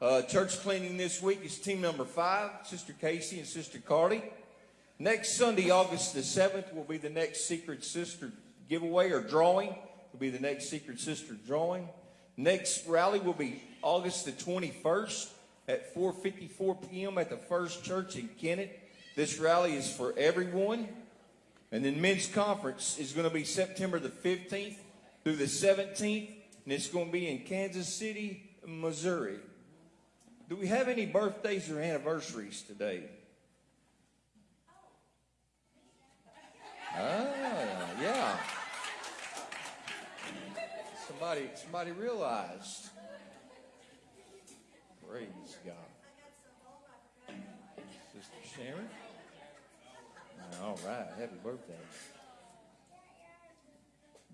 Uh, church cleaning this week is team number five, Sister Casey and Sister Carly. Next Sunday, August the 7th, will be the next Secret Sister giveaway or drawing. Will be the next Secret Sister drawing. Next rally will be August the 21st at 4:54 p.m. at the First Church in Kennett. This rally is for everyone. And then men's conference is going to be September the 15th through the 17th, and it's going to be in Kansas City, Missouri. Do we have any birthdays or anniversaries today? Ah, yeah. Somebody, somebody realized. Praise God. Sharon. Uh, all right, happy birthday.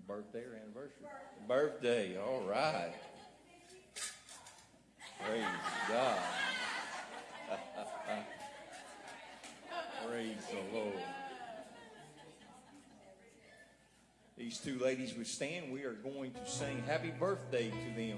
Birthday or anniversary? Birthday, all right. Praise God. Praise the Lord. These two ladies would stand. We are going to sing happy birthday to them.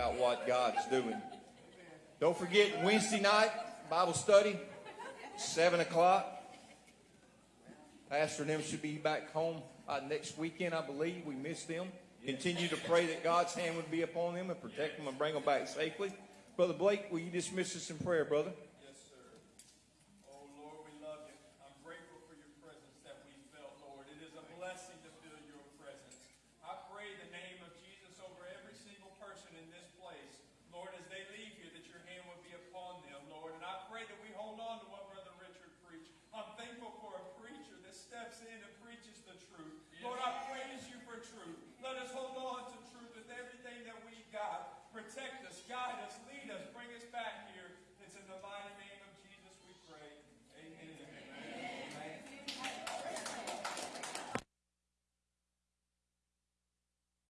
About what God's doing. Don't forget Wednesday night, Bible study, 7 o'clock. Pastor and them should be back home uh, next weekend, I believe. We missed them. Continue to pray that God's hand would be upon them and protect them and bring them back safely. Brother Blake, will you dismiss us in prayer, brother?